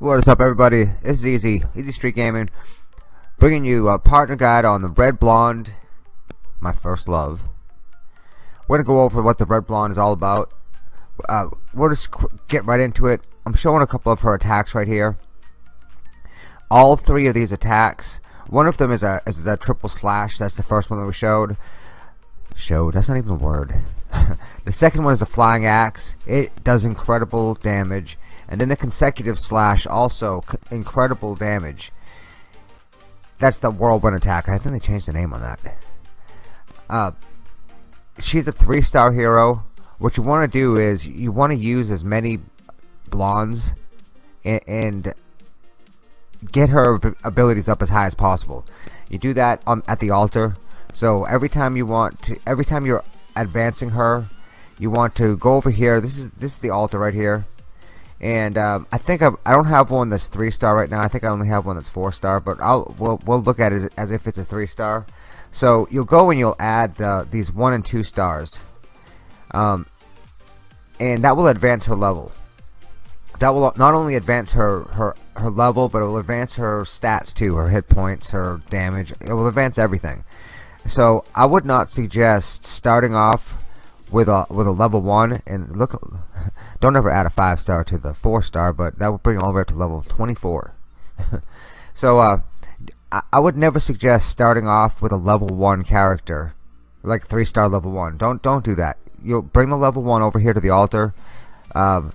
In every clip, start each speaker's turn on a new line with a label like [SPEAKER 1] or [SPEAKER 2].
[SPEAKER 1] What is up everybody? Is Easy, Easy Street Gaming, bringing you a partner guide on the Red Blonde, my first love. We're going to go over what the Red Blonde is all about. Uh, we'll just get right into it. I'm showing a couple of her attacks right here. All three of these attacks, one of them is a, is a triple slash, that's the first one that we showed. Showed, that's not even a word. the second one is a flying axe. It does incredible damage and then the consecutive slash also incredible damage. That's the whirlwind attack. I think they changed the name on that. Uh, she's a three star hero. What you want to do is you want to use as many blondes and, and get her abilities up as high as possible. You do that on at the altar. So every time you want to every time you're advancing her you want to go over here. This is this is the altar right here and um, I think I'm, I do not have one that's three star right now. I think I only have one that's four star but I'll we'll, we'll look at it as if it's a three star. So you'll go and you'll add the, these one and two stars. Um, and that will advance her level. That will not only advance her her her level but it will advance her stats too her hit points her damage. It will advance everything. So I would not suggest starting off with a with a level one and look don't ever add a five star to the four star but that would bring all the way up to level 24 so uh, I, I would never suggest starting off with a level one character like three star level one. Don't don't do that. You'll bring the level one over here to the altar um,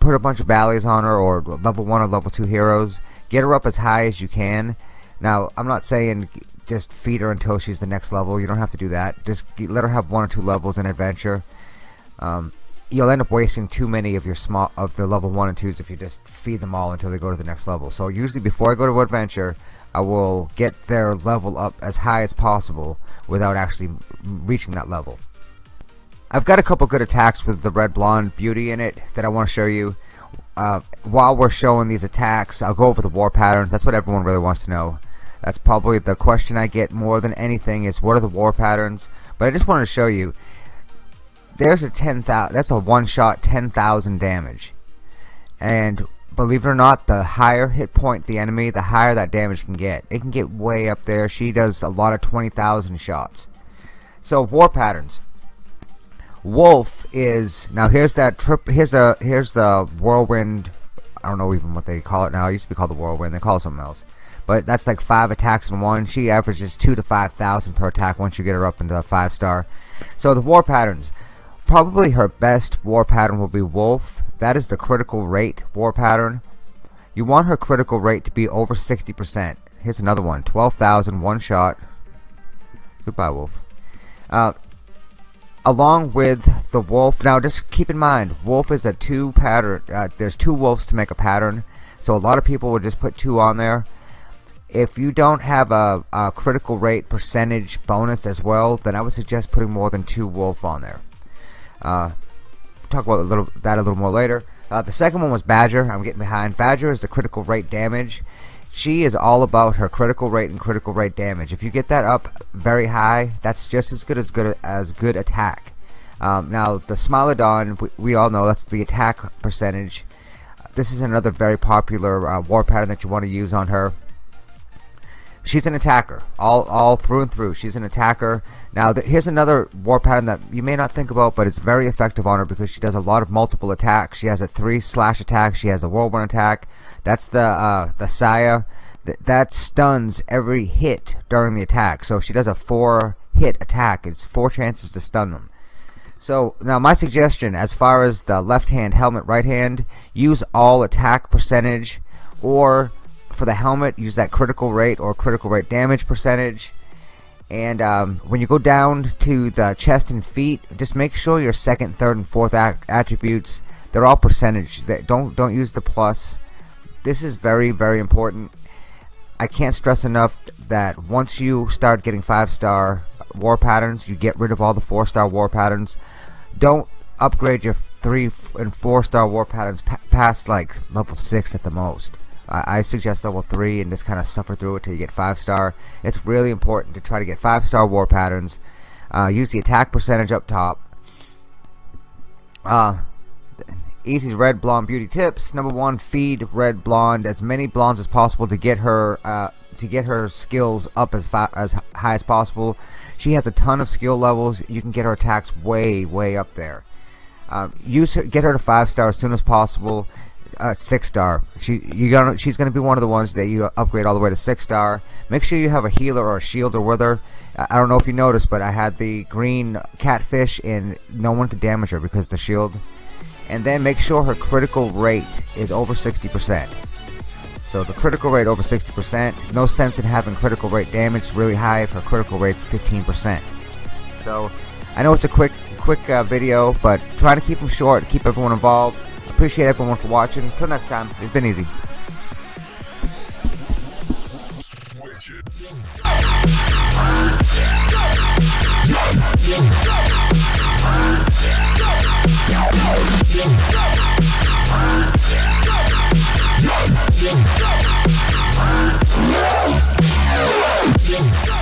[SPEAKER 1] put a bunch of valleys on her or level one or level two heroes. Get her up as high as you can. Now I'm not saying just feed her until she's the next level. You don't have to do that. Just let her have one or two levels in adventure. Um, you'll end up wasting too many of your small of the level one and twos if you just feed them all until they go to the next level. So usually before I go to adventure I will get their level up as high as possible without actually reaching that level. I've got a couple good attacks with the red blonde beauty in it that I want to show you. Uh, while we're showing these attacks I'll go over the war patterns. That's what everyone really wants to know that's probably the question I get more than anything is what are the war patterns? But I just wanted to show you. There's a 10,000. That's a one-shot 10,000 damage. And believe it or not, the higher hit point the enemy, the higher that damage can get. It can get way up there. She does a lot of 20,000 shots. So war patterns. Wolf is now here's that trip. Here's a here's the whirlwind. I don't know even what they call it now. It used to be called the whirlwind. They call it something else but that's like five attacks in one. She averages two to five thousand per attack once you get her up into a five star so the war patterns. Probably her best war pattern will be wolf. That is the critical rate war pattern. You want her critical rate to be over 60% here's another one. 12,000 one shot. Goodbye wolf. Uh, along with the wolf. Now just keep in mind wolf is a two pattern uh, there's two wolves to make a pattern. So a lot of people will just put two on there if you don't have a, a, critical rate percentage bonus as well then I would suggest putting more than two wolf on there. Uh, talk about a little that a little more later. Uh, the second one was Badger. I'm getting behind. Badger is the critical rate damage. She is all about her critical rate and critical rate damage. If you get that up very high that's just as good as good as good attack. Um, now the Smilodon we, we all know that's the attack percentage. This is another very popular uh, war pattern that you want to use on her she's an attacker. All all through and through. She's an attacker. Now here's another war pattern that you may not think about but it's very effective on her because she does a lot of multiple attacks. She has a three slash attack. She has a whirlwind attack. That's the uh, the Saya. Th that stuns every hit during the attack. So if she does a four hit attack it's four chances to stun them. So now my suggestion as far as the left hand helmet right hand use all attack percentage or for the helmet use that critical rate or critical rate damage percentage. And um, when you go down to the chest and feet just make sure your second third and fourth attributes they're all percentage that don't don't use the plus. This is very very important. I can't stress enough that once you start getting five star war patterns you get rid of all the four star war patterns. Don't upgrade your three and four star war patterns past like level six at the most I suggest level 3 and just kind of suffer through it till you get 5 star. It's really important to try to get 5 star war patterns. Uh, use the attack percentage up top. Uh, Easy Red Blonde beauty tips. Number one, feed Red Blonde as many blondes as possible to get her uh, to get her skills up as as high as possible. She has a ton of skill levels. You can get her attacks way way up there. Uh, use her, get her to five star as soon as possible. Uh, six star. She you gonna she's gonna be one of the ones that you upgrade all the way to six star. Make sure you have a healer or a shielder with her. I don't know if you noticed, but I had the green catfish and no one could damage her because the shield and then make sure her critical rate is over 60%. So the critical rate over 60%, no sense in having critical rate damage really high if her critical rate's 15%. So I know it's a quick quick uh, video, but try to keep them short, keep everyone involved. Appreciate everyone for watching. Until next time, it's been easy. Yeah.